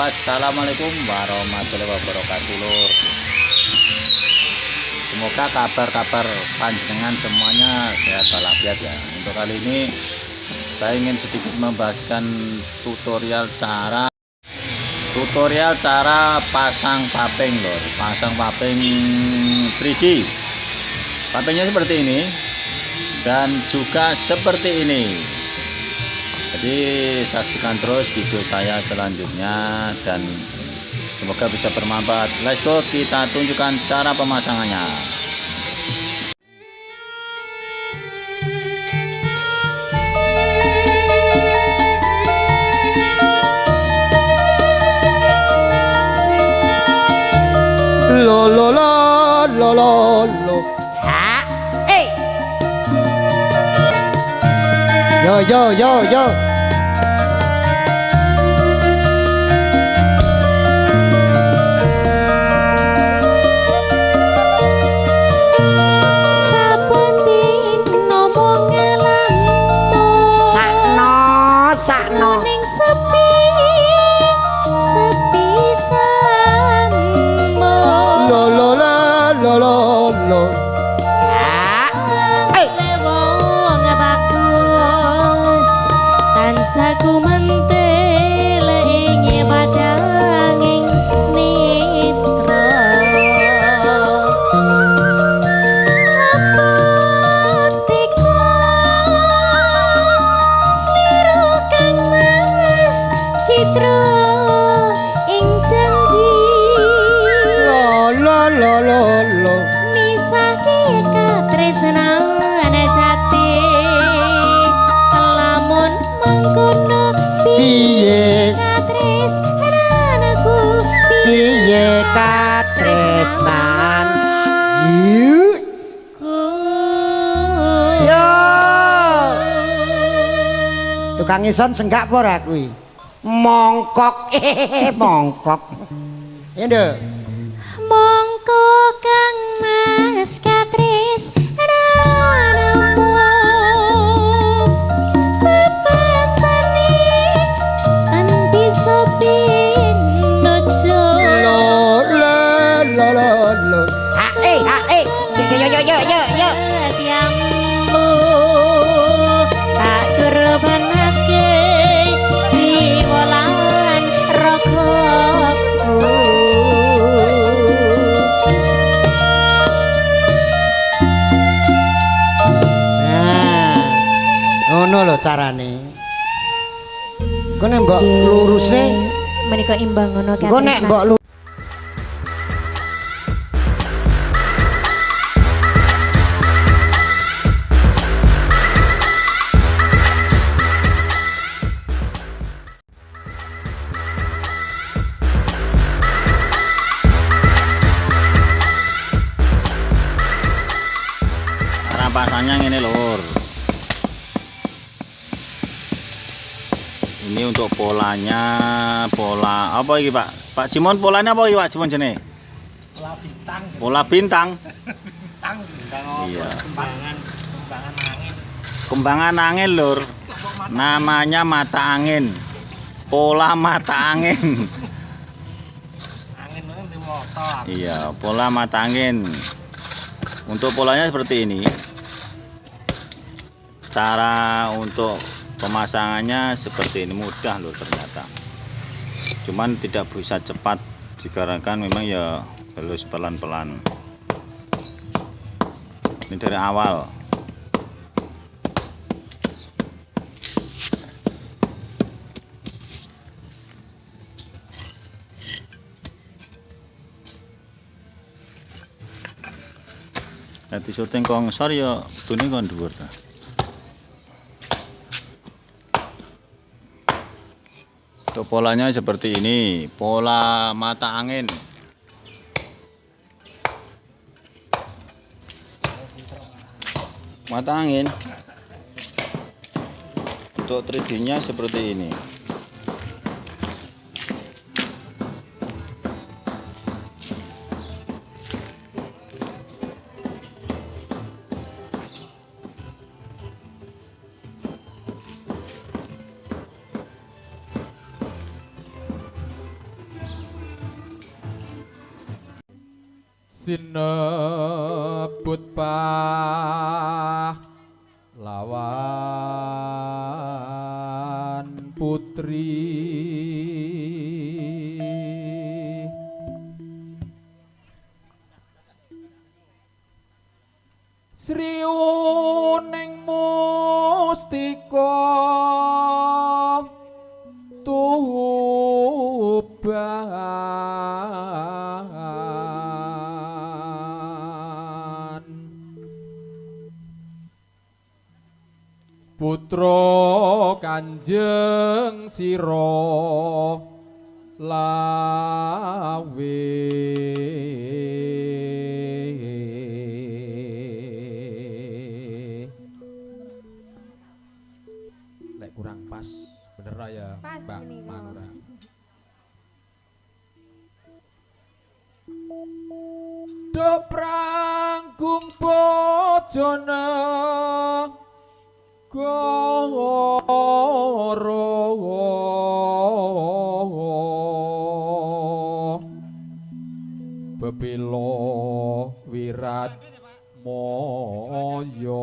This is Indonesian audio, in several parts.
Assalamualaikum warahmatullahi wabarakatuh. Lur Semoga kabar-kabar panjenengan semuanya sehat walafiat ya. Untuk kali ini saya ingin sedikit membahaskan tutorial cara tutorial cara pasang paping lor pasang paping 3D papingnya seperti ini dan juga seperti ini jadi saksikan terus video saya selanjutnya dan semoga bisa bermanfaat. Let's go kita tunjukkan cara pemasangannya. Lo lo lo lo lo lo. Ha? Eh, yo yo yo yo rasakno ning sepi sepi samo lo lo lo lo lo ah. lewo eh. ngabakus tansah ku mente citra ing janji. Lo lo lo lo lo misahi katresnan jati lamun mengkono piye? katresnanku piye katresnan tukang ison senggak apa ora kuwi mongkok, eh, mongkok. ya nduk mongko kang mas katresnanmu carane. Kok nek mbok lurusne menika imbang ngono kok nek mbok ini lur ini untuk polanya pola apa ini pak? Pak Cimon polanya apa ini Pak Cimon jenis pola bintang. Pola bintang. Bintang bintang Iya. kembangan kembangan angin. Kembangan angin lur. Namanya mata angin. Pola mata angin. Angin di motor. Iya pola mata angin. Untuk polanya seperti ini. Cara untuk pemasangannya seperti ini mudah loh ternyata. Cuman tidak bisa cepat dikarenakan memang ya harus pelan-pelan. Ini dari awal. Nanti syuting kong sor ya tuni kon dhuwur ta. Untuk polanya seperti ini, pola mata angin. Mata angin. Untuk 3D-nya seperti ini. Sinebut lawan putri. Sriuning mustika Putra Kanjeng Sira lawe. Lek kurang pas bener ra ya Mbak. Manura? Do pranggung bojone Bebelo wirat moyo.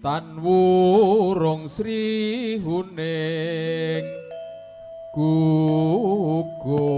Tan wurung sri huning gugur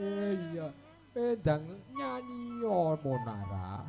Eh iya, pedang nyanyi monara.